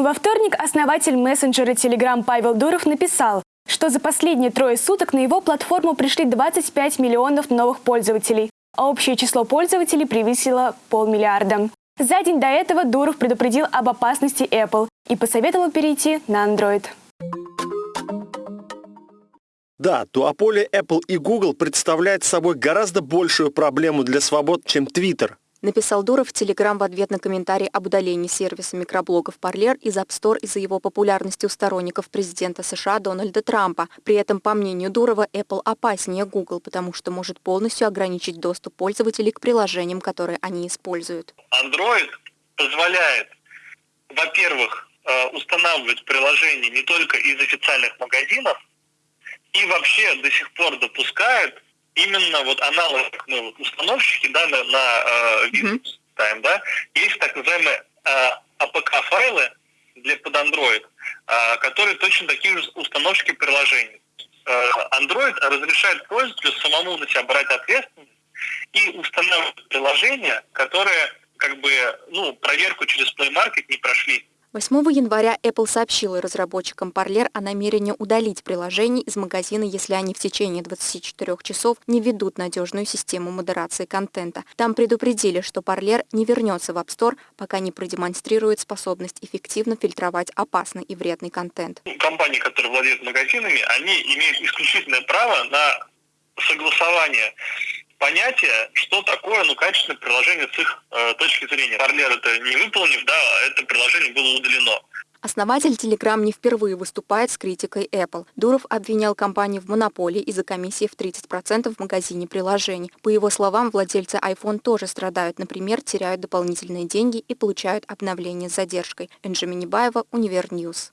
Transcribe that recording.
Во вторник основатель мессенджера Telegram Павел Дуров написал, что за последние трое суток на его платформу пришли 25 миллионов новых пользователей, а общее число пользователей превысило полмиллиарда. За день до этого Дуров предупредил об опасности Apple и посоветовал перейти на Android. Да, дуополия Apple и Google представляет собой гораздо большую проблему для свобод, чем Twitter. Написал Дуров в Телеграм в ответ на комментарий об удалении сервиса микроблогов Parler из App Store из-за его популярности у сторонников президента США Дональда Трампа. При этом, по мнению Дурова, Apple опаснее Google, потому что может полностью ограничить доступ пользователей к приложениям, которые они используют. Android позволяет, во-первых, э, устанавливать приложения не только из официальных магазинов, и вообще до сих пор допускает именно вот аналог мы вот установщики, да, на, на э, Windows ставим, да, есть так называемые э, APK-файлы для под Android, э, которые точно такие же установщики приложений. Э, Android разрешает пользователю самому на себя брать ответственность и устанавливать приложения, которые как бы, ну, проверку через Play Market не прошли. 8 января Apple сообщила разработчикам Parler о намерении удалить приложение из магазина, если они в течение 24 часов не ведут надежную систему модерации контента. Там предупредили, что Parler не вернется в App Store, пока не продемонстрирует способность эффективно фильтровать опасный и вредный контент. Компании, которые владеют магазинами, они имеют исключительное право на согласование понятие, что такое ну, качественное приложение с их э, точки зрения. Parler это не выполнила, да, это приложение было удалено. Основатель Telegram не впервые выступает с критикой Apple. Дуров обвинял компанию в монополии из-за комиссии в 30% в магазине приложений. По его словам, владельцы iPhone тоже страдают, например, теряют дополнительные деньги и получают обновления с задержкой. Энже Минибаева, Univer News.